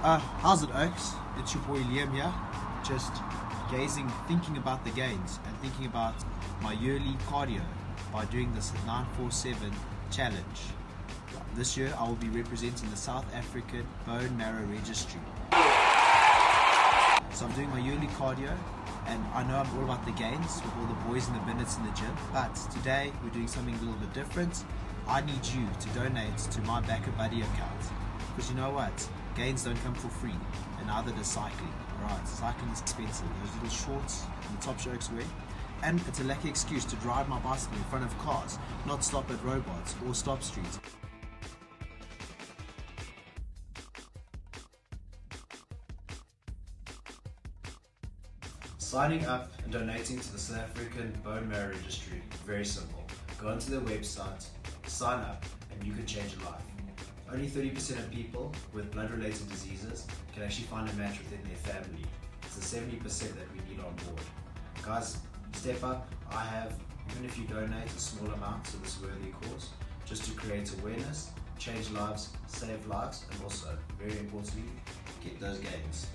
Uh, how's it, Oaks? It's your boy Liam here. Just gazing, thinking about the gains and thinking about my yearly cardio by doing this 947 challenge. This year I will be representing the South African Bone Marrow Registry. So I'm doing my yearly cardio and I know I'm all about the gains with all the boys and the minutes in the gym, but today we're doing something a little bit different. I need you to donate to my BackaBuddy account. Because you know what? Gains don't come for free, and neither does cycling. Alright, cycling is expensive. Those little shorts and the top shirts wear. And it's a lucky excuse to drive my bicycle in front of cars, not stop at robots or stop streets. Signing up and donating to the South African Bone Marrow Registry, very simple. Go onto their website, sign up, and you can change a life. Only 30% of people with blood-related diseases can actually find a match within their family. It's the 70% that we need on board. Guys, step up. I have, even if you donate a small amount to this worthy cause, just to create awareness, change lives, save lives, and also, very importantly, get those gains.